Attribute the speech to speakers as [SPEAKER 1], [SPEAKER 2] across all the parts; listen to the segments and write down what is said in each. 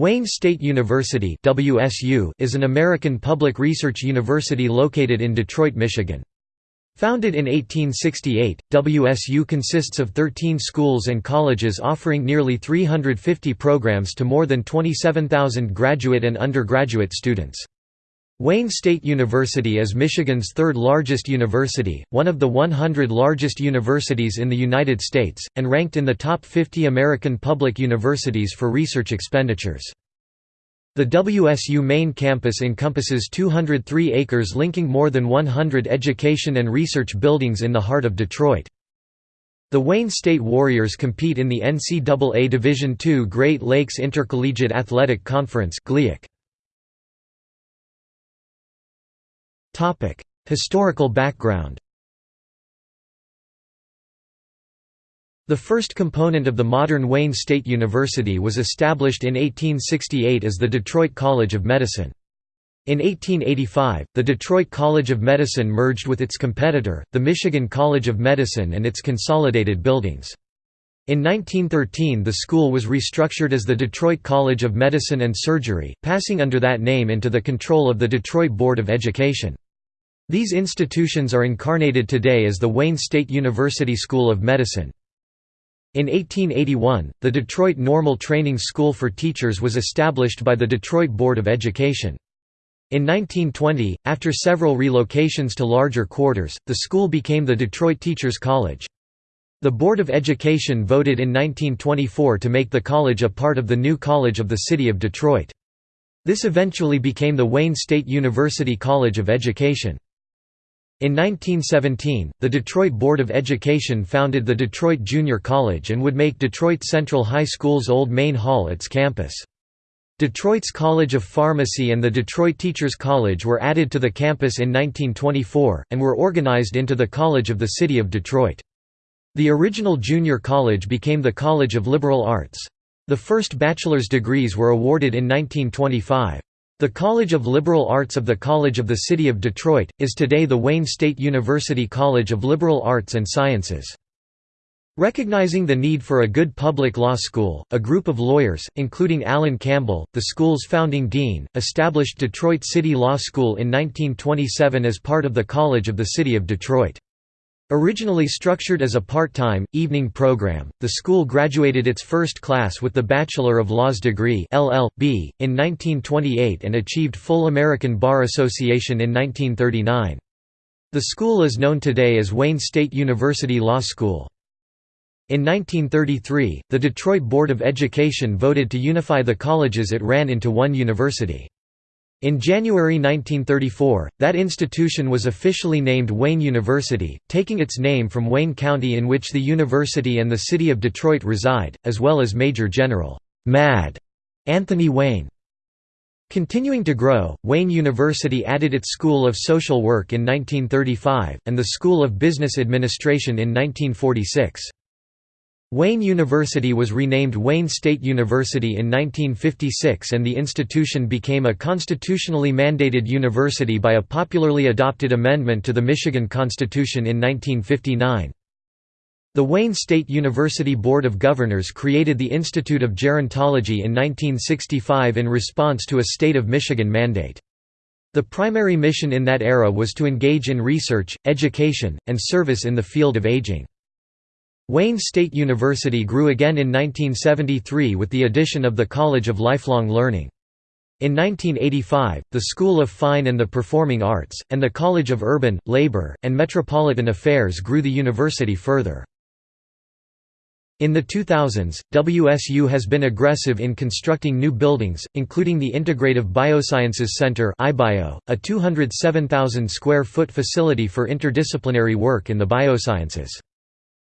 [SPEAKER 1] Wayne State University WSU is an American public research university located in Detroit, Michigan. Founded in 1868, WSU consists of 13 schools and colleges offering nearly 350 programs to more than 27,000 graduate and undergraduate students. Wayne State University is Michigan's third largest university, one of the 100 largest universities in the United States, and ranked in the top 50 American public universities for research expenditures. The WSU main campus encompasses 203 acres linking more than 100 education and research buildings in the heart of Detroit. The Wayne State Warriors compete in the NCAA Division II Great Lakes Intercollegiate Athletic Conference GLIAC. Historical background The first component of the modern Wayne State University was established in 1868 as the Detroit College of Medicine. In 1885, the Detroit College of Medicine merged with its competitor, the Michigan College of Medicine and its consolidated buildings. In 1913 the school was restructured as the Detroit College of Medicine and Surgery, passing under that name into the control of the Detroit Board of Education. These institutions are incarnated today as the Wayne State University School of Medicine. In 1881, the Detroit Normal Training School for Teachers was established by the Detroit Board of Education. In 1920, after several relocations to larger quarters, the school became the Detroit Teachers College. The Board of Education voted in 1924 to make the college a part of the new College of the City of Detroit. This eventually became the Wayne State University College of Education. In 1917, the Detroit Board of Education founded the Detroit Junior College and would make Detroit Central High School's old main hall its campus. Detroit's College of Pharmacy and the Detroit Teachers College were added to the campus in 1924, and were organized into the College of the City of Detroit. The original junior college became the College of Liberal Arts. The first bachelor's degrees were awarded in 1925. The College of Liberal Arts of the College of the City of Detroit, is today the Wayne State University College of Liberal Arts and Sciences. Recognizing the need for a good public law school, a group of lawyers, including Alan Campbell, the school's founding dean, established Detroit City Law School in 1927 as part of the College of the City of Detroit. Originally structured as a part-time, evening program, the school graduated its first class with the Bachelor of Laws degree LL.B. in 1928 and achieved full American Bar Association in 1939. The school is known today as Wayne State University Law School. In 1933, the Detroit Board of Education voted to unify the colleges it ran into one university. In January 1934, that institution was officially named Wayne University, taking its name from Wayne County in which the university and the city of Detroit reside, as well as Major General Mad Anthony Wayne. Continuing to grow, Wayne University added its School of Social Work in 1935, and the School of Business Administration in 1946. Wayne University was renamed Wayne State University in 1956 and the institution became a constitutionally mandated university by a popularly adopted amendment to the Michigan Constitution in 1959. The Wayne State University Board of Governors created the Institute of Gerontology in 1965 in response to a state of Michigan mandate. The primary mission in that era was to engage in research, education, and service in the field of aging. Wayne State University grew again in 1973 with the addition of the College of Lifelong Learning. In 1985, the School of Fine and the Performing Arts, and the College of Urban, Labor, and Metropolitan Affairs grew the university further. In the 2000s, WSU has been aggressive in constructing new buildings, including the Integrative Biosciences Center a 207,000 square foot facility for interdisciplinary work in the biosciences.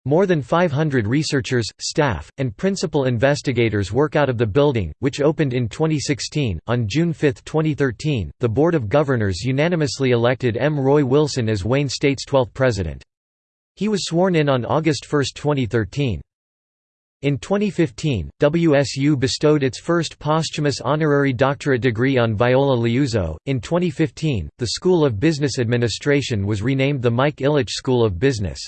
[SPEAKER 1] More than 500 researchers, staff, and principal investigators work out of the building, which opened in 2016. On June 5, 2013, the Board of Governors unanimously elected M. Roy Wilson as Wayne State's 12th president. He was sworn in on August 1, 2013. In 2015, WSU bestowed its first posthumous honorary doctorate degree on Viola Liuzzo. In 2015, the School of Business Administration was renamed the Mike Ilitch School of Business.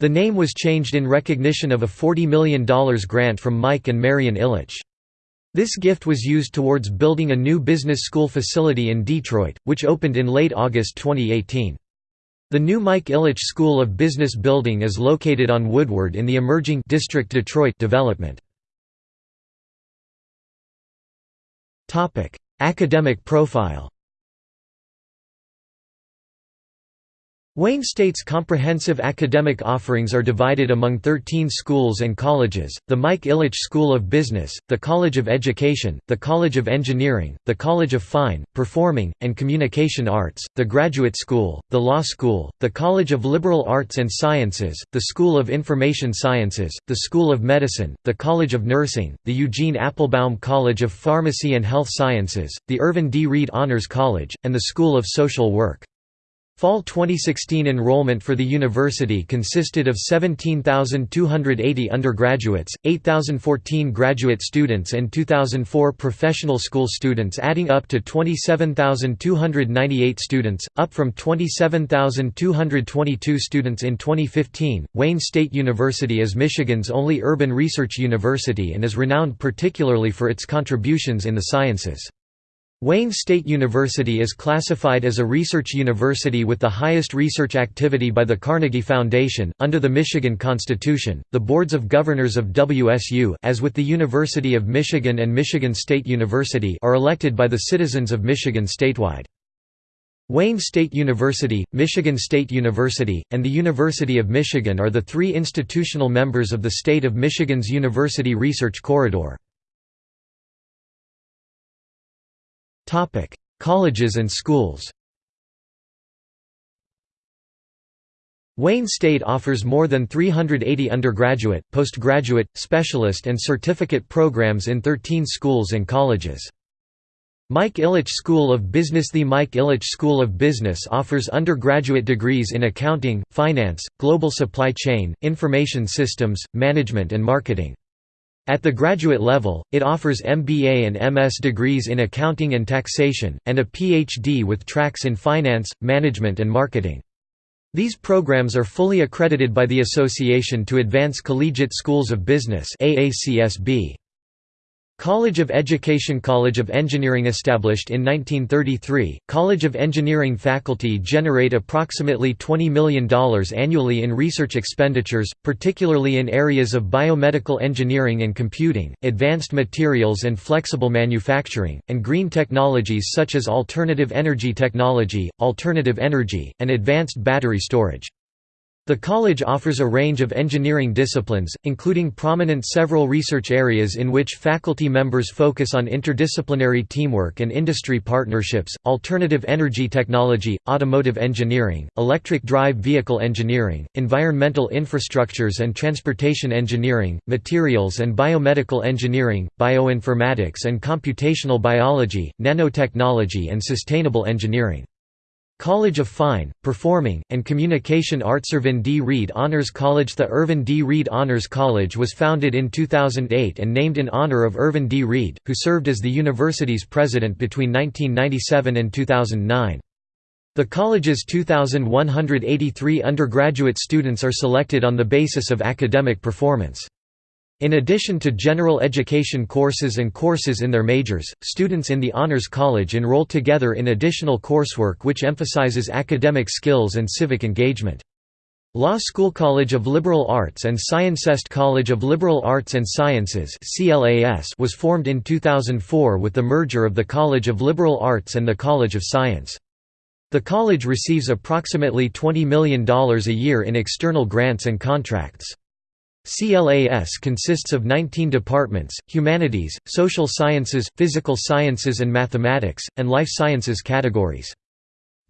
[SPEAKER 1] The name was changed in recognition of a $40 million grant from Mike and Marian Ilitch. This gift was used towards building a new business school facility in Detroit, which opened in late August 2018. The new Mike Ilitch School of Business building is located on Woodward in the emerging District Detroit development. Academic profile Wayne State's comprehensive academic offerings are divided among 13 schools and colleges, the Mike Ilitch School of Business, the College of Education, the College of Engineering, the College of Fine, Performing, and Communication Arts, the Graduate School, the Law School, the College of Liberal Arts and Sciences, the School of Information Sciences, the School of Medicine, the College of Nursing, the Eugene Applebaum College of Pharmacy and Health Sciences, the Irvin D. Reid Honors College, and the School of Social Work. Fall 2016 enrollment for the university consisted of 17,280 undergraduates, 8,014 graduate students and 2,004 professional school students adding up to 27,298 students, up from 27,222 students in 2015. Wayne State University is Michigan's only urban research university and is renowned particularly for its contributions in the sciences. Wayne State University is classified as a research university with the highest research activity by the Carnegie Foundation. Under the Michigan Constitution, the boards of governors of WSU, as with the University of Michigan and Michigan State University, are elected by the citizens of Michigan statewide. Wayne State University, Michigan State University, and the University of Michigan are the three institutional members of the state of Michigan's University Research Corridor. Colleges and schools Wayne State offers more than 380 undergraduate, postgraduate, specialist and certificate programs in 13 schools and colleges. Mike Ilitch School of Business The Mike Ilitch School of Business offers undergraduate degrees in accounting, finance, global supply chain, information systems, management and marketing. At the graduate level, it offers MBA and MS degrees in accounting and taxation, and a PhD with tracks in finance, management and marketing. These programs are fully accredited by the Association to Advance Collegiate Schools of Business AACSB. College of Education College of Engineering established in 1933, College of Engineering faculty generate approximately $20 million annually in research expenditures, particularly in areas of biomedical engineering and computing, advanced materials and flexible manufacturing, and green technologies such as alternative energy technology, alternative energy, and advanced battery storage. The college offers a range of engineering disciplines, including prominent several research areas in which faculty members focus on interdisciplinary teamwork and industry partnerships, alternative energy technology, automotive engineering, electric drive vehicle engineering, environmental infrastructures and transportation engineering, materials and biomedical engineering, bioinformatics and computational biology, nanotechnology and sustainable engineering. College of Fine, Performing, and Communication Arts Irvin D. Reid Honors College The Irvin D. Reid Honors College was founded in 2008 and named in honor of Irvin D. Reid, who served as the university's president between 1997 and 2009. The college's 2,183 undergraduate students are selected on the basis of academic performance. In addition to general education courses and courses in their majors, students in the Honors College enroll together in additional coursework which emphasizes academic skills and civic engagement. Law School College of Liberal Arts and Sciencest College of Liberal Arts and Sciences was formed in 2004 with the merger of the College of Liberal Arts and the College of Science. The college receives approximately $20 million a year in external grants and contracts. CLAS consists of 19 departments, humanities, social sciences, physical sciences and mathematics, and life sciences categories.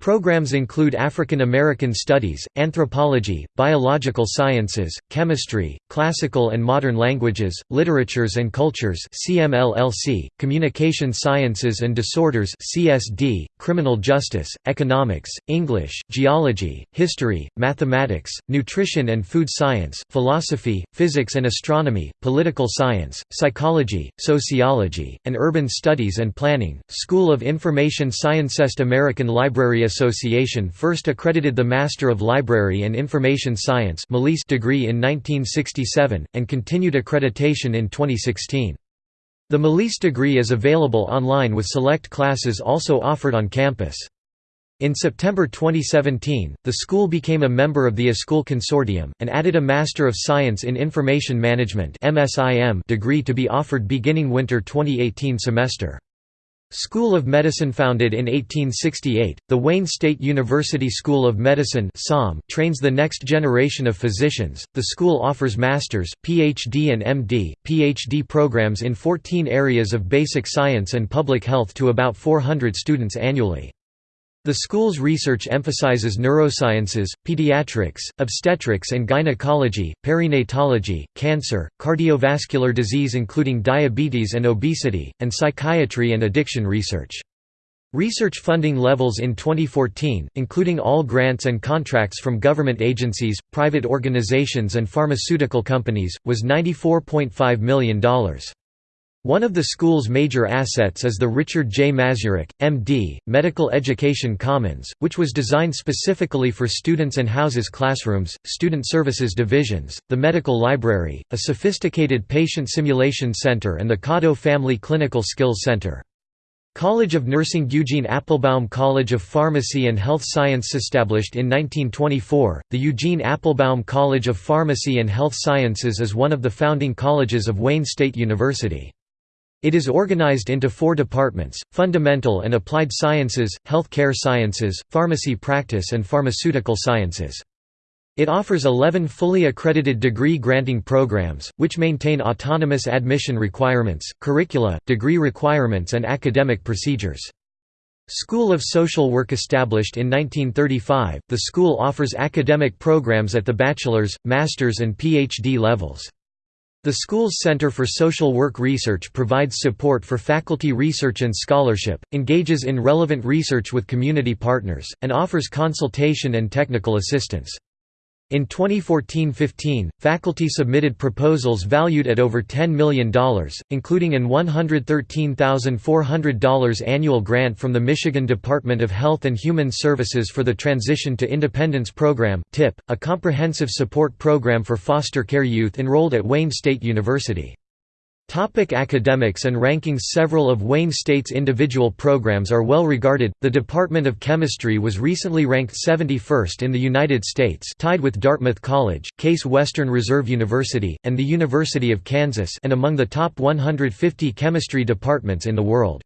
[SPEAKER 1] Programs include African American Studies, Anthropology, Biological Sciences, Chemistry, Classical and Modern Languages, Literatures and Cultures CMLLC, Communication Sciences and Disorders CSD, Criminal Justice, Economics, English, Geology, History, Mathematics, Nutrition and Food Science, Philosophy, Physics and Astronomy, Political Science, Psychology, Sociology, and Urban Studies and Planning, School of Information Sciencest American Library Association first accredited the Master of Library and Information Science degree in 1967, and continued accreditation in 2016. The MLIS degree is available online with select classes also offered on campus. In September 2017, the school became a member of the iSchool Consortium, and added a Master of Science in Information Management degree to be offered beginning winter 2018 semester. School of Medicine founded in 1868, the Wayne State University School of Medicine trains the next generation of physicians. The school offers master's, PhD and MD, PhD programs in 14 areas of basic science and public health to about 400 students annually. The school's research emphasizes neurosciences, pediatrics, obstetrics and gynecology, perinatology, cancer, cardiovascular disease including diabetes and obesity, and psychiatry and addiction research. Research funding levels in 2014, including all grants and contracts from government agencies, private organizations and pharmaceutical companies, was $94.5 million. One of the school's major assets is the Richard J. Mazurek, M.D., Medical Education Commons, which was designed specifically for students and houses classrooms, student services divisions, the medical library, a sophisticated patient simulation center and the Kado Family Clinical Skills Center. College of Nursing Eugene Applebaum College of Pharmacy and Health Science established in 1924, the Eugene Applebaum College of Pharmacy and Health Sciences is one of the founding colleges of Wayne State University. It is organized into four departments, Fundamental and Applied Sciences, Health Care Sciences, Pharmacy Practice and Pharmaceutical Sciences. It offers 11 fully accredited degree-granting programs, which maintain autonomous admission requirements, curricula, degree requirements and academic procedures. School of Social Work established in 1935, the school offers academic programs at the bachelor's, master's and PhD levels. The school's Center for Social Work Research provides support for faculty research and scholarship, engages in relevant research with community partners, and offers consultation and technical assistance. In 2014–15, faculty submitted proposals valued at over $10 million, including an $113,400 annual grant from the Michigan Department of Health and Human Services for the Transition to Independence Program TIP, a comprehensive support program for foster care youth enrolled at Wayne State University. Topic academics and rankings Several of Wayne State's individual programs are well regarded. The Department of Chemistry was recently ranked 71st in the United States, tied with Dartmouth College, Case Western Reserve University, and the University of Kansas, and among the top 150 chemistry departments in the world.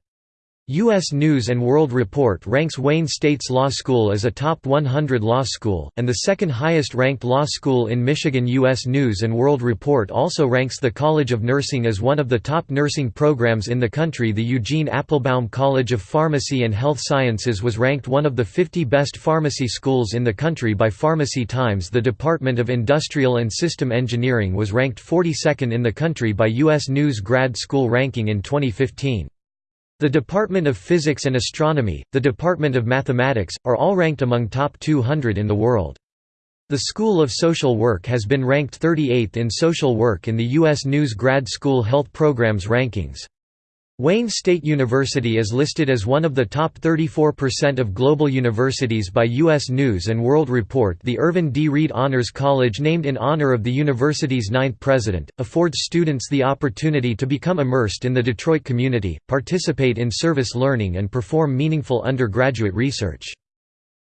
[SPEAKER 1] U.S. News & World Report ranks Wayne State's law school as a top 100 law school, and the second highest ranked law school in Michigan U.S. News & World Report also ranks the College of Nursing as one of the top nursing programs in the country The Eugene Applebaum College of Pharmacy and Health Sciences was ranked one of the 50 best pharmacy schools in the country by Pharmacy Times The Department of Industrial and System Engineering was ranked 42nd in the country by U.S. News Grad School Ranking in 2015. The Department of Physics and Astronomy, the Department of Mathematics, are all ranked among top 200 in the world. The School of Social Work has been ranked 38th in social work in the U.S. News Grad School Health Programs rankings. Wayne State University is listed as one of the top 34% of global universities by U.S. News & World Report The Irvin D. Reid Honors College named in honor of the university's ninth president, affords students the opportunity to become immersed in the Detroit community, participate in service learning and perform meaningful undergraduate research.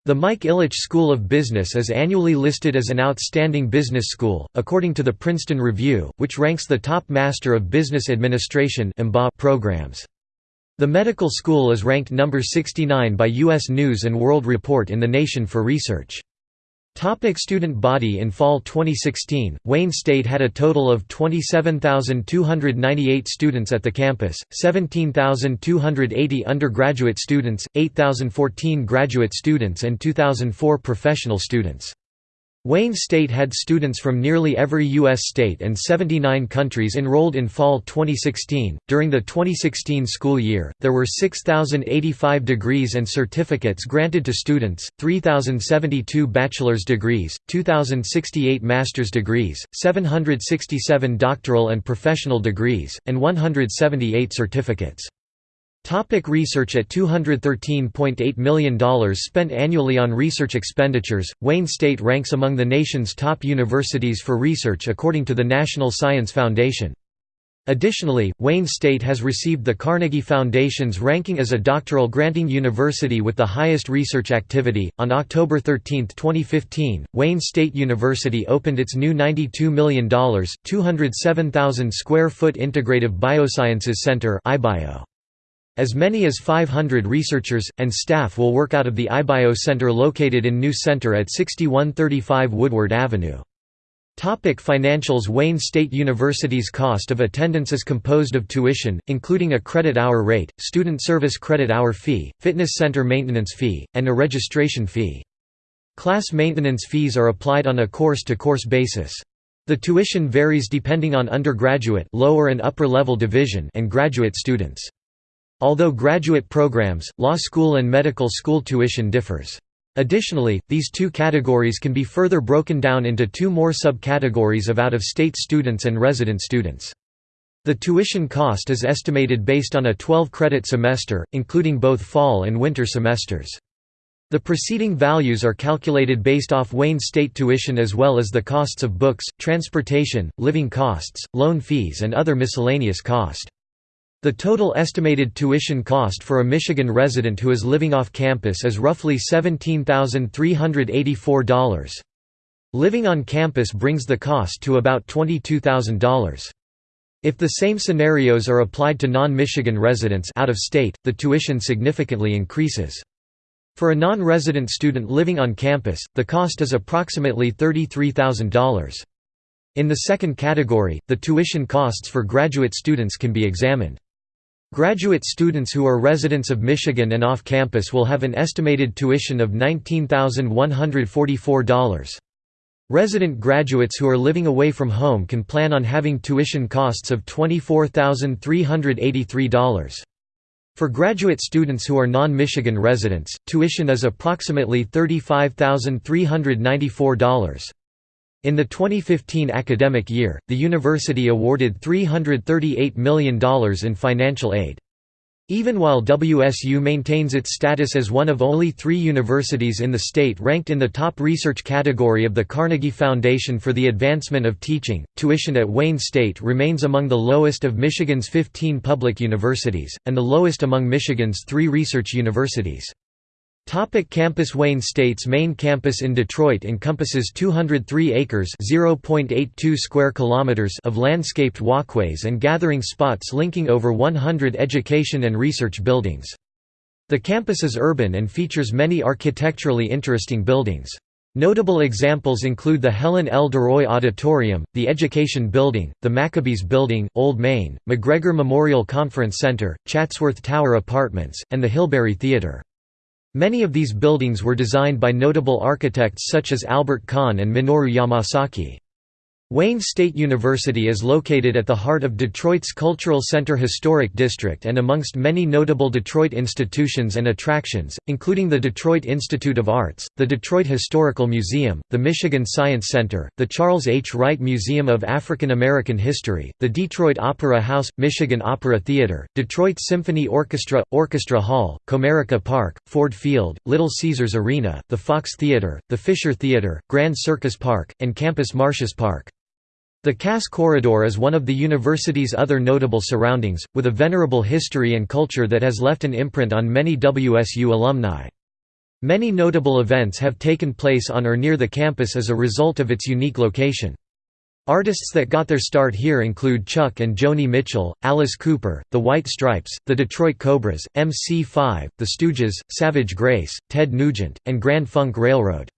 [SPEAKER 1] The Mike Ilitch School of Business is annually listed as an outstanding business school, according to the Princeton Review, which ranks the top Master of Business Administration programs. The medical school is ranked number 69 by U.S. News & World Report in the nation for research. Topic student body In fall 2016, Wayne State had a total of 27,298 students at the campus, 17,280 undergraduate students, 8,014 graduate students and 2,004 professional students. Wayne State had students from nearly every U.S. state and 79 countries enrolled in fall 2016. During the 2016 school year, there were 6,085 degrees and certificates granted to students, 3,072 bachelor's degrees, 2,068 master's degrees, 767 doctoral and professional degrees, and 178 certificates. Topic research At $213.8 million spent annually on research expenditures, Wayne State ranks among the nation's top universities for research according to the National Science Foundation. Additionally, Wayne State has received the Carnegie Foundation's ranking as a doctoral granting university with the highest research activity. On October 13, 2015, Wayne State University opened its new $92 million, 207,000 square foot Integrative Biosciences Center. IBIO. As many as 500 researchers, and staff will work out of the IBIO Center located in New Center at 6135 Woodward Avenue. Topic financials Wayne State University's cost of attendance is composed of tuition, including a credit hour rate, student service credit hour fee, fitness center maintenance fee, and a registration fee. Class maintenance fees are applied on a course-to-course -course basis. The tuition varies depending on undergraduate lower and upper level division and graduate students. Although graduate programs, law school and medical school tuition differs. Additionally, these two categories can be further broken down into two more subcategories of out-of-state students and resident students. The tuition cost is estimated based on a 12-credit semester, including both fall and winter semesters. The preceding values are calculated based off Wayne State tuition as well as the costs of books, transportation, living costs, loan fees and other miscellaneous cost. The total estimated tuition cost for a Michigan resident who is living off campus is roughly $17,384. Living on campus brings the cost to about $22,000. If the same scenarios are applied to non-Michigan residents out of state, the tuition significantly increases. For a non-resident student living on campus, the cost is approximately $33,000. In the second category, the tuition costs for graduate students can be examined. Graduate students who are residents of Michigan and off campus will have an estimated tuition of $19,144. Resident graduates who are living away from home can plan on having tuition costs of $24,383. For graduate students who are non-Michigan residents, tuition is approximately $35,394. In the 2015 academic year, the university awarded $338 million in financial aid. Even while WSU maintains its status as one of only three universities in the state ranked in the top research category of the Carnegie Foundation for the Advancement of Teaching, tuition at Wayne State remains among the lowest of Michigan's 15 public universities, and the lowest among Michigan's three research universities. Topic campus Wayne State's main campus in Detroit encompasses 203 acres (0.82 square kilometers) of landscaped walkways and gathering spots linking over 100 education and research buildings. The campus is urban and features many architecturally interesting buildings. Notable examples include the Helen L. DeRoy Auditorium, the Education Building, the Maccabees Building, Old Main, McGregor Memorial Conference Center, Chatsworth Tower Apartments, and the Hilberry Theater. Many of these buildings were designed by notable architects such as Albert Kahn and Minoru Yamasaki. Wayne State University is located at the heart of Detroit's Cultural Center Historic District and amongst many notable Detroit institutions and attractions, including the Detroit Institute of Arts, the Detroit Historical Museum, the Michigan Science Center, the Charles H. Wright Museum of African American History, the Detroit Opera House, Michigan Opera Theater, Detroit Symphony Orchestra, Orchestra Hall, Comerica Park, Ford Field, Little Caesars Arena, the Fox Theater, the Fisher Theater, Grand Circus Park, and Campus Martius Park. The Cass Corridor is one of the university's other notable surroundings, with a venerable history and culture that has left an imprint on many WSU alumni. Many notable events have taken place on or near the campus as a result of its unique location. Artists that got their start here include Chuck and Joni Mitchell, Alice Cooper, The White Stripes, the Detroit Cobras, MC5, The Stooges, Savage Grace, Ted Nugent, and Grand Funk Railroad.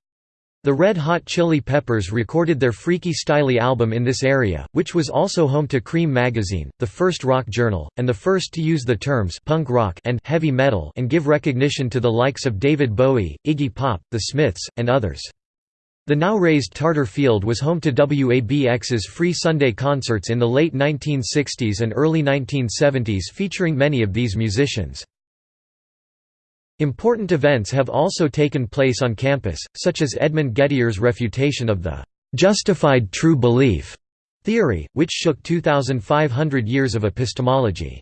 [SPEAKER 1] The Red Hot Chili Peppers recorded their Freaky Styley album in this area, which was also home to Creem magazine, the first rock journal, and the first to use the terms punk rock and heavy metal and give recognition to the likes of David Bowie, Iggy Pop, The Smiths, and others. The now raised Tartar Field was home to WABX's free Sunday concerts in the late 1960s and early 1970s featuring many of these musicians. Important events have also taken place on campus, such as Edmund Gettier's refutation of the «justified true belief» theory, which shook 2,500 years of epistemology.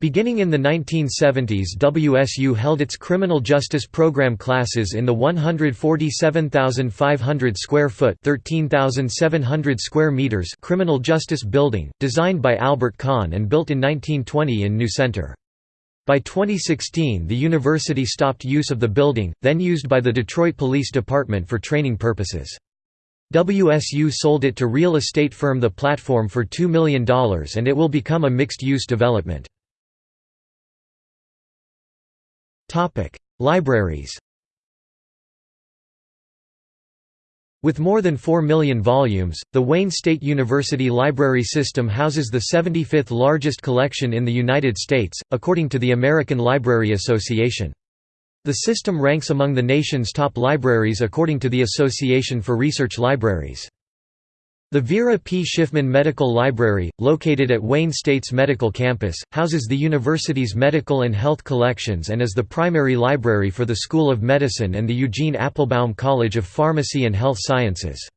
[SPEAKER 1] Beginning in the 1970s WSU held its criminal justice program classes in the 147,500 square foot 13,700 square meters criminal justice building, designed by Albert Kahn and built in 1920 in New Center. By 2016 the university stopped use of the building, then used by the Detroit Police Department for training purposes. WSU sold it to real estate firm The Platform for $2 million and it will become a mixed-use development. Libraries With more than 4 million volumes, the Wayne State University Library System houses the 75th largest collection in the United States, according to the American Library Association. The system ranks among the nation's top libraries according to the Association for Research Libraries. The Vera P. Shiffman Medical Library, located at Wayne State's medical campus, houses the university's medical and health collections and is the primary library for the School of Medicine and the Eugene Applebaum College of Pharmacy and Health Sciences.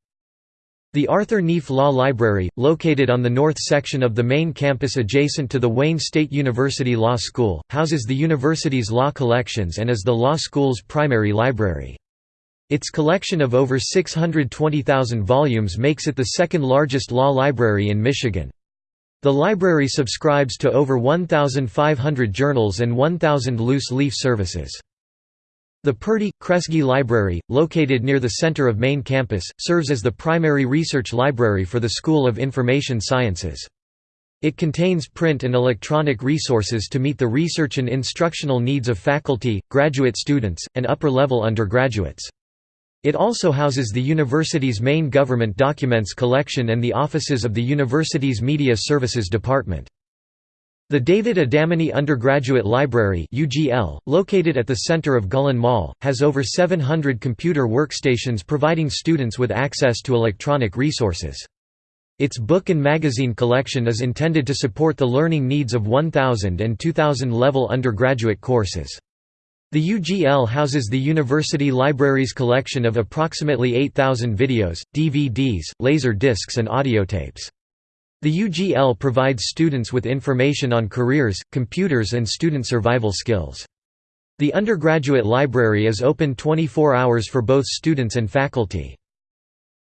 [SPEAKER 1] The Arthur Neef Law Library, located on the north section of the main campus adjacent to the Wayne State University Law School, houses the university's law collections and is the law school's primary library. Its collection of over 620,000 volumes makes it the second largest law library in Michigan. The library subscribes to over 1,500 journals and 1,000 loose-leaf services. The Purdy, Kresge Library, located near the center of main campus, serves as the primary research library for the School of Information Sciences. It contains print and electronic resources to meet the research and instructional needs of faculty, graduate students, and upper-level undergraduates. It also houses the university's main government documents collection and the offices of the university's Media Services Department. The David Adamany Undergraduate Library UGL, located at the center of Gullen Mall, has over 700 computer workstations providing students with access to electronic resources. Its book and magazine collection is intended to support the learning needs of 1000 and 2000 level undergraduate courses. The UGL houses the university library's collection of approximately 8,000 videos, DVDs, laser discs and audiotapes. The UGL provides students with information on careers, computers and student survival skills. The undergraduate library is open 24 hours for both students and faculty.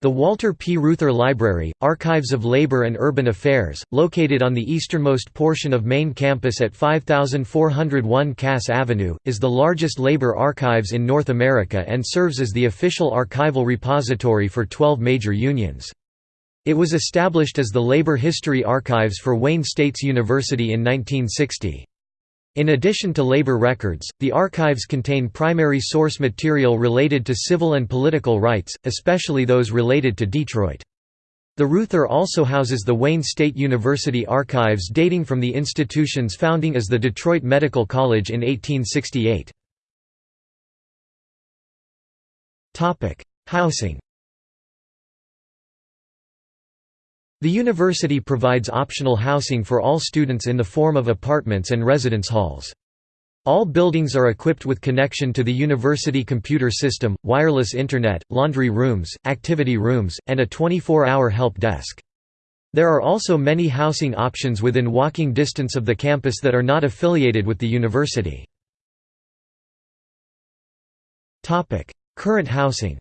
[SPEAKER 1] The Walter P. Reuther Library, Archives of Labor and Urban Affairs, located on the easternmost portion of main campus at 5401 Cass Avenue, is the largest labor archives in North America and serves as the official archival repository for 12 major unions. It was established as the Labor History Archives for Wayne States University in 1960. In addition to labor records, the archives contain primary source material related to civil and political rights, especially those related to Detroit. The Reuther also houses the Wayne State University archives dating from the institution's founding as the Detroit Medical College in 1868. Housing The university provides optional housing for all students in the form of apartments and residence halls. All buildings are equipped with connection to the university computer system, wireless internet, laundry rooms, activity rooms, and a 24-hour help desk. There are also many housing options within walking distance of the campus that are not affiliated with the university. Current housing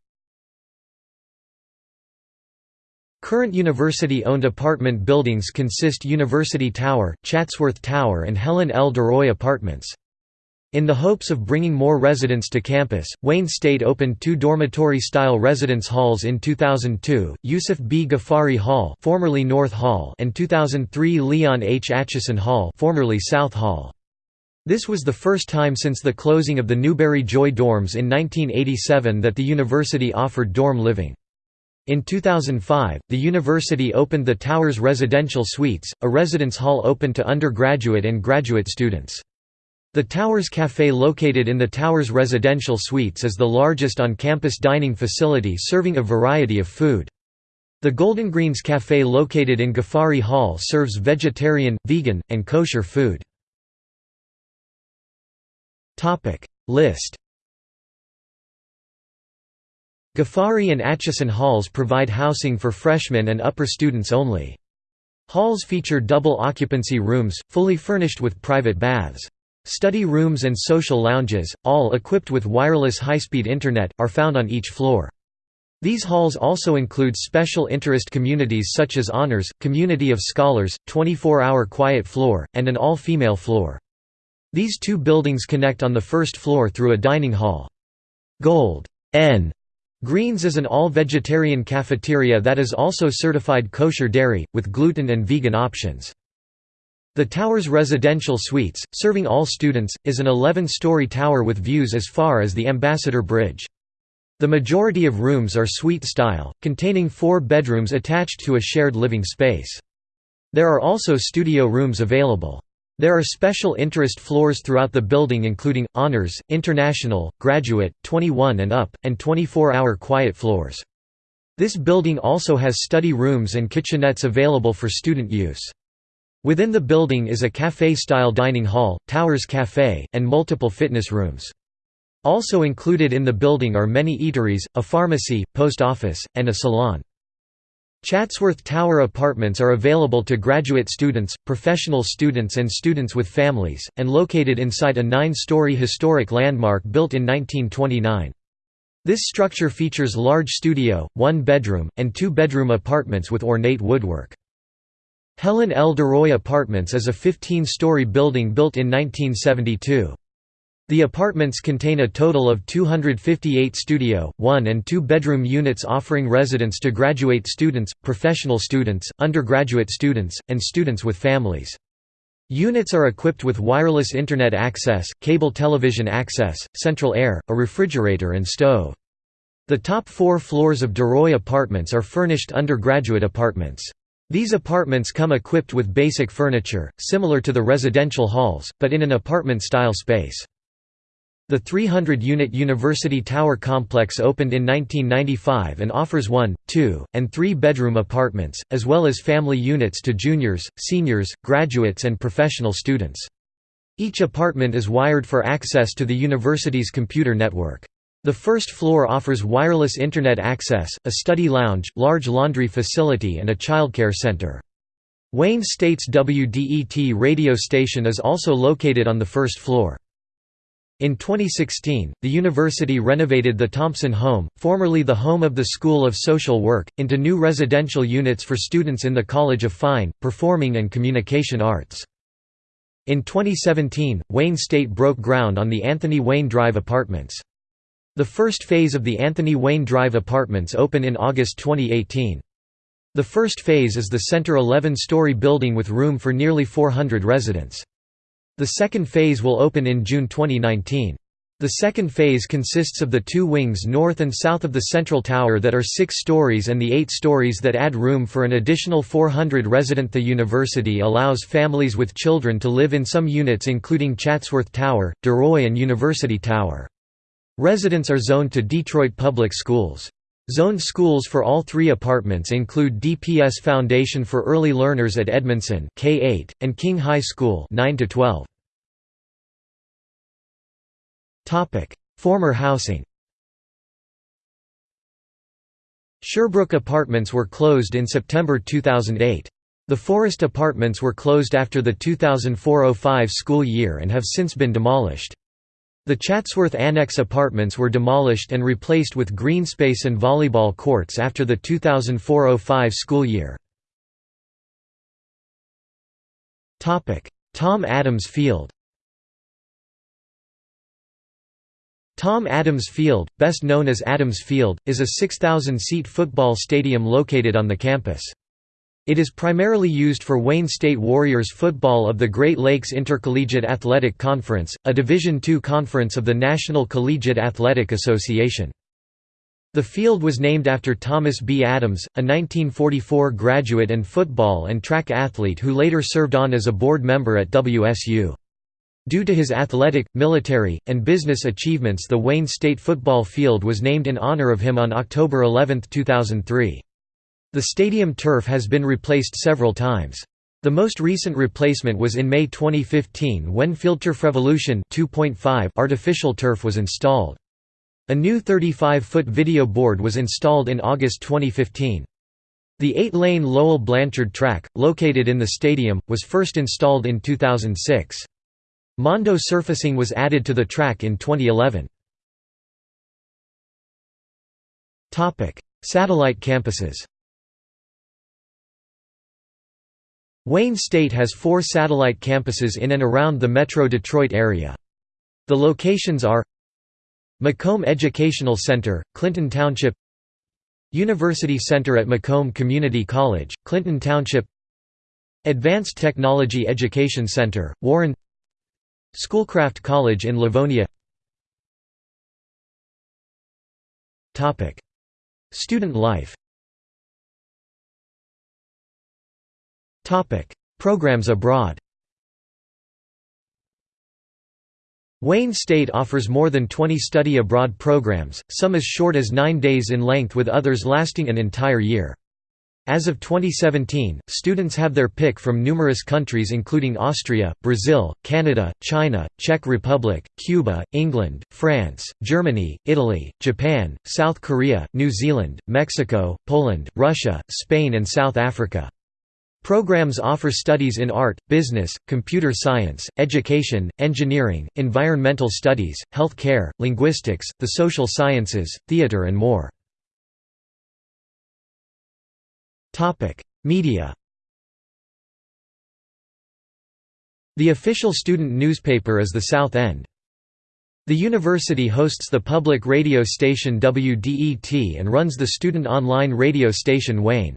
[SPEAKER 1] Current university-owned apartment buildings consist University Tower, Chatsworth Tower and Helen L. DeRoy Apartments. In the hopes of bringing more residents to campus, Wayne State opened two dormitory-style residence halls in 2002, Yousif B. Ghafari Hall formerly North Hall and 2003 Leon H. Atchison Hall formerly South Hall. This was the first time since the closing of the Newberry Joy dorms in 1987 that the university offered dorm living. In 2005, the university opened the Towers Residential Suites, a residence hall open to undergraduate and graduate students. The Towers Café located in the Towers Residential Suites is the largest on-campus dining facility serving a variety of food. The Golden Greens Café located in Ghafari Hall serves vegetarian, vegan, and kosher food. List Ghafari and Atchison halls provide housing for freshmen and upper students only. Halls feature double occupancy rooms, fully furnished with private baths. Study rooms and social lounges, all equipped with wireless high-speed internet, are found on each floor. These halls also include special interest communities such as Honors, Community of Scholars, 24-hour quiet floor, and an all-female floor. These two buildings connect on the first floor through a dining hall. Gold N Greens is an all-vegetarian cafeteria that is also certified kosher dairy, with gluten and vegan options. The tower's residential suites, serving all students, is an 11-story tower with views as far as the Ambassador Bridge. The majority of rooms are suite-style, containing four bedrooms attached to a shared living space. There are also studio rooms available. There are special interest floors throughout the building including, Honors, International, Graduate, 21 and up, and 24-hour quiet floors. This building also has study rooms and kitchenettes available for student use. Within the building is a café-style dining hall, Towers Café, and multiple fitness rooms. Also included in the building are many eateries, a pharmacy, post office, and a salon. Chatsworth Tower apartments are available to graduate students, professional students and students with families, and located inside a nine-story historic landmark built in 1929. This structure features large studio, one-bedroom, and two-bedroom apartments with ornate woodwork. Helen L. DeRoy Apartments is a 15-story building built in 1972. The apartments contain a total of 258 studio, one- and two-bedroom units offering residence to graduate students, professional students, undergraduate students, and students with families. Units are equipped with wireless Internet access, cable television access, central air, a refrigerator and stove. The top four floors of DeRoy Apartments are furnished undergraduate apartments. These apartments come equipped with basic furniture, similar to the residential halls, but in an apartment-style space. The 300-unit University Tower complex opened in 1995 and offers one, two, and three-bedroom apartments, as well as family units to juniors, seniors, graduates and professional students. Each apartment is wired for access to the university's computer network. The first floor offers wireless Internet access, a study lounge, large laundry facility and a childcare center. Wayne State's WDET radio station is also located on the first floor. In 2016, the university renovated the Thompson Home, formerly the home of the School of Social Work, into new residential units for students in the College of Fine, Performing and Communication Arts. In 2017, Wayne State broke ground on the Anthony Wayne Drive Apartments. The first phase of the Anthony Wayne Drive apartments open in August 2018. The first phase is the center 11-story building with room for nearly 400 residents. The second phase will open in June 2019. The second phase consists of the two wings north and south of the central tower that are six stories and the eight stories that add room for an additional 400 resident. The university allows families with children to live in some units including Chatsworth Tower, DeRoy and University Tower. Residents are zoned to Detroit Public Schools. Zoned schools for all three apartments include DPS Foundation for Early Learners at Edmondson K-8, and King High School 9 -12. Former housing Sherbrooke Apartments were closed in September 2008. The Forest Apartments were closed after the 2004–05 school year and have since been demolished. The Chatsworth Annex apartments were demolished and replaced with green space and volleyball courts after the 2004–05 school year. Tom Adams Field Tom Adams Field, best known as Adams Field, is a 6,000-seat football stadium located on the campus. It is primarily used for Wayne State Warriors football of the Great Lakes Intercollegiate Athletic Conference, a Division II conference of the National Collegiate Athletic Association. The field was named after Thomas B. Adams, a 1944 graduate and football and track athlete who later served on as a board member at WSU. Due to his athletic, military, and business achievements the Wayne State football field was named in honor of him on October 11, 2003. The stadium turf has been replaced several times. The most recent replacement was in May 2015 when FieldTurf Revolution 2.5 artificial turf was installed. A new 35-foot video board was installed in August 2015. The eight-lane Lowell Blanchard track, located in the stadium, was first installed in 2006. Mondo surfacing was added to the track in 2011. Satellite campuses Wayne State has four satellite campuses in and around the Metro Detroit area. The locations are Macomb Educational Center, Clinton Township University Center at Macomb Community College, Clinton Township Advanced Technology Education Center, Warren Schoolcraft College in Livonia Student life Programs abroad Wayne State offers more than 20 study abroad programs, some as short as nine days in length with others lasting an entire year. As of 2017, students have their pick from numerous countries including Austria, Brazil, Canada, China, Czech Republic, Cuba, England, France, Germany, Italy, Japan, South Korea, New Zealand, Mexico, Poland, Russia, Spain and South Africa. Programs offer studies in art, business, computer science, education, engineering, environmental studies, health care, linguistics, the social sciences, theater and more. Media The official student newspaper is the South End. The university hosts the public radio station WDET and runs the student online radio station Wayne.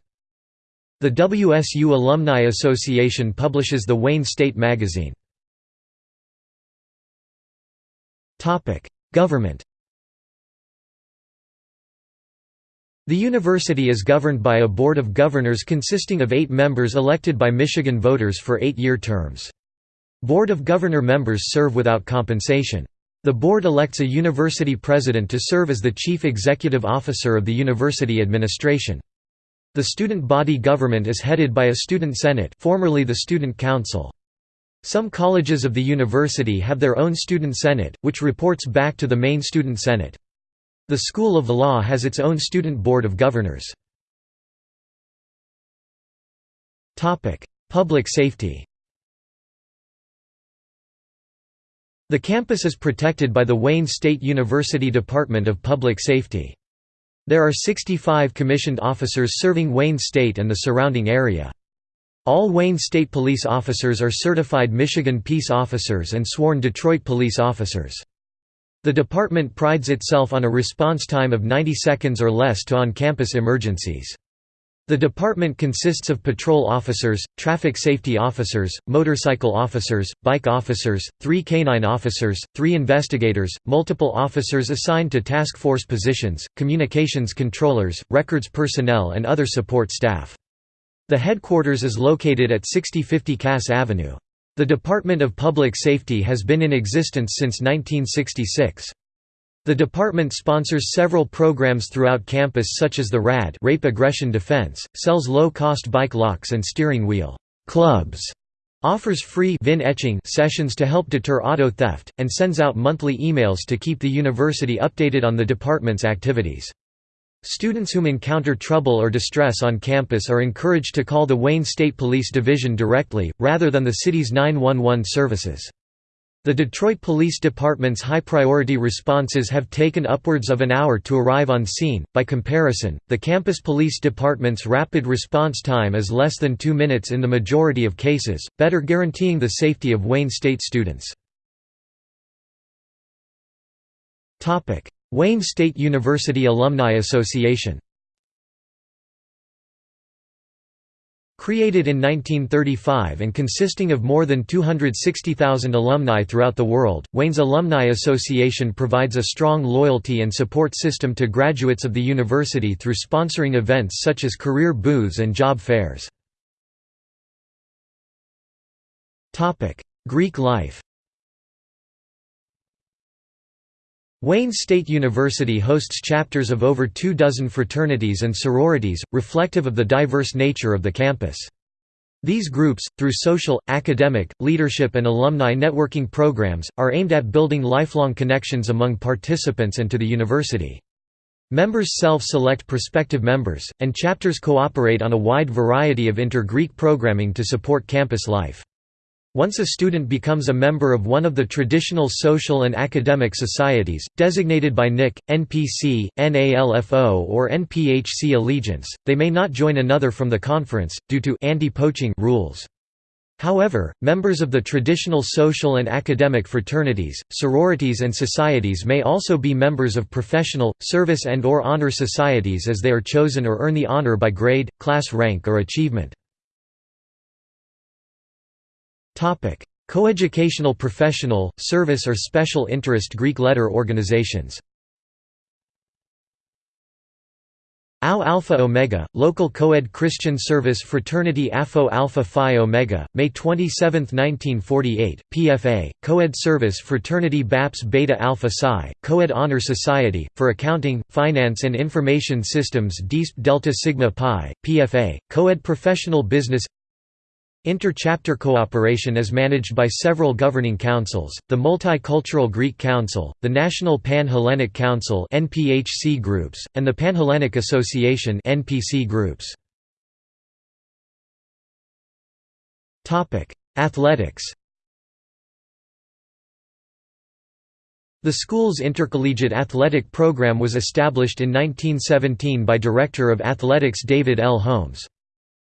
[SPEAKER 1] The WSU Alumni Association publishes the Wayne State Magazine. Government The university is governed by a board of governors consisting of eight members elected by Michigan voters for eight-year terms. Board of Governor members serve without compensation. The board elects a university president to serve as the chief executive officer of the university administration. The student body government is headed by a student senate formerly the student council. Some colleges of the university have their own student senate, which reports back to the main student senate. The School of Law has its own student board of governors. Public safety The campus is protected by the Wayne State University Department of Public Safety. There are 65 commissioned officers serving Wayne State and the surrounding area. All Wayne State police officers are certified Michigan Peace Officers and sworn Detroit police officers. The department prides itself on a response time of 90 seconds or less to on-campus emergencies. The department consists of patrol officers, traffic safety officers, motorcycle officers, bike officers, three canine officers, three investigators, multiple officers assigned to task force positions, communications controllers, records personnel and other support staff. The headquarters is located at 6050 Cass Avenue. The Department of Public Safety has been in existence since 1966. The department sponsors several programs throughout campus such as the RAD Rape Aggression Defense, sells low-cost bike locks and steering wheel clubs, offers free VIN etching sessions to help deter auto theft, and sends out monthly emails to keep the university updated on the department's activities. Students whom encounter trouble or distress on campus are encouraged to call the Wayne State Police Division directly, rather than the city's 911 services. The Detroit Police Department's high-priority responses have taken upwards of an hour to arrive on scene. By comparison, the campus police department's rapid response time is less than 2 minutes in the majority of cases, better guaranteeing the safety of Wayne State students. Wayne State University Alumni Association Created in 1935 and consisting of more than 260,000 alumni throughout the world, Wayne's Alumni Association provides a strong loyalty and support system to graduates of the university through sponsoring events such as career booths and job fairs. Greek life Wayne State University hosts chapters of over two dozen fraternities and sororities, reflective of the diverse nature of the campus. These groups, through social, academic, leadership and alumni networking programs, are aimed at building lifelong connections among participants and to the university. Members self-select prospective members, and chapters cooperate on a wide variety of inter-Greek programming to support campus life. Once a student becomes a member of one of the traditional social and academic societies, designated by NIC, NPC, NALFO or NPHC allegiance, they may not join another from the conference, due to anti-poaching rules. However, members of the traditional social and academic fraternities, sororities and societies may also be members of professional, service and or honor societies as they are chosen or earn the honor by grade, class rank or achievement. Coeducational professional, service or special interest Greek letter organizations. Au Alpha Omega, local co-ed Christian service fraternity AFO Alpha Phi Omega, May 27, 1948, PFA, co-ed service fraternity BAPS Beta Alpha Psi, co-ed honor society, for accounting, finance and information systems DISP Delta Sigma Pi, PFA, co-ed professional business Inter-chapter cooperation is managed by several governing councils, the Multicultural Greek Council, the National Pan-Hellenic Council NPHC groups, and the Panhellenic Association NPC groups. Athletics The school's intercollegiate athletic program was established in 1917 by Director of Athletics David L. Holmes.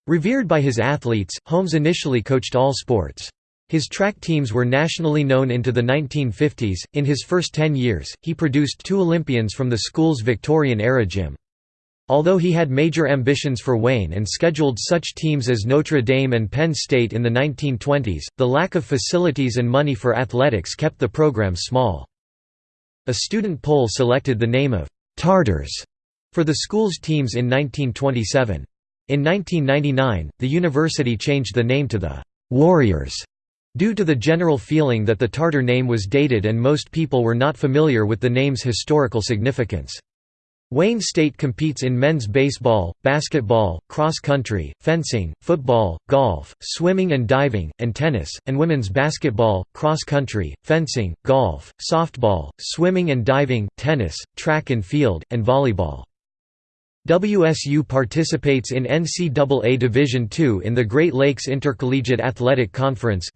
[SPEAKER 1] Revered by his athletes, Holmes initially coached all sports. His track teams were nationally known into the 1950s. In his first 10 years, he produced two Olympians from the school's Victorian era gym. Although he had major ambitions for Wayne and scheduled such teams as Notre Dame and Penn State in the 1920s, the lack of facilities and money for athletics kept the program small. A student poll selected the name of Tartars for the school's teams in 1927. In 1999, the university changed the name to the «Warriors» due to the general feeling that the Tartar name was dated and most people were not familiar with the name's historical significance. Wayne State competes in men's baseball, basketball, cross-country, fencing, football, golf, swimming and diving, and tennis, and women's basketball, cross-country, fencing, golf, softball, swimming and diving, tennis, track and field, and volleyball. WSU participates in NCAA Division II in the Great Lakes Intercollegiate Athletic Conference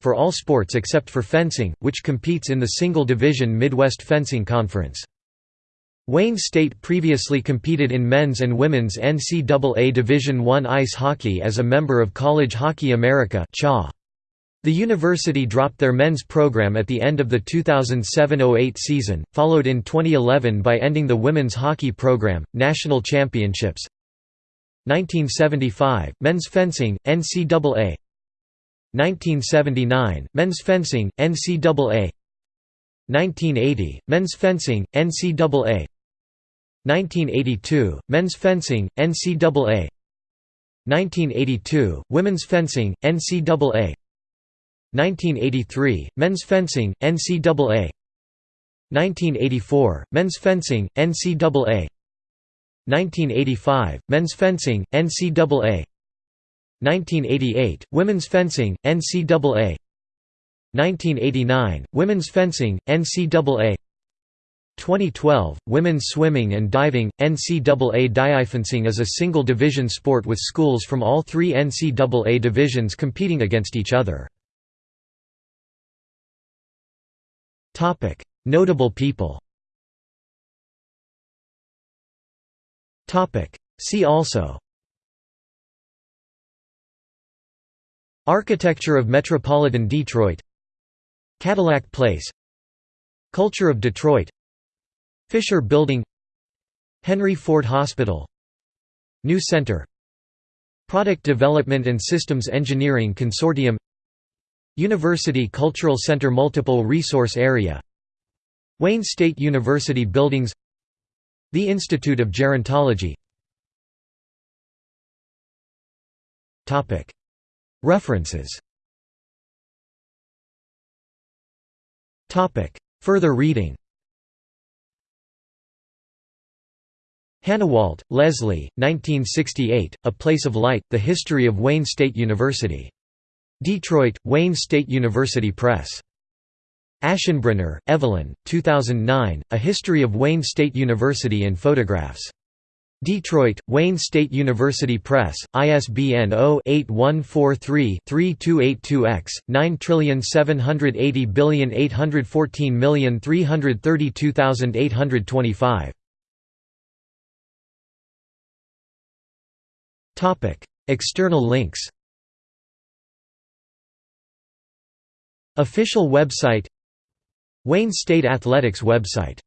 [SPEAKER 1] for all sports except for fencing, which competes in the single-division Midwest Fencing Conference. Wayne State previously competed in men's and women's NCAA Division I ice hockey as a member of College Hockey America the university dropped their men's program at the end of the 2007–08 season, followed in 2011 by ending the women's hockey program, national championships. 1975, men's fencing, NCAA 1979, men's fencing, NCAA 1980, men's fencing, NCAA 1982, men's fencing, NCAA 1982, women's fencing, NCAA 1983, Men's Fencing, NCAA 1984, Men's Fencing, NCAA 1985, Men's Fencing, NCAA 1988, Women's Fencing, NCAA 1989, Women's Fencing, NCAA 2012, Women's Swimming and Diving, NCAA Diifencing is a single-division sport with schools from all three NCAA divisions competing against each other. Notable people. See also. Architecture of metropolitan Detroit. Cadillac Place. Culture of Detroit. Fisher Building. Henry Ford Hospital. New Center. Product Development and Systems Engineering Consortium University Cultural Center Multiple Resource Area Wayne State University Buildings The Institute of Gerontology. References. Further reading. Hanawalt, Leslie, 1968, A Place of Light, The History of Wayne State University. Detroit, Wayne State University Press. Aschenbrenner, Evelyn, 2009, A History of Wayne State University in Photographs. Detroit, Wayne State University Press, ISBN 0-8143-3282-X, 9780814332825. External links Official website Wayne State Athletics website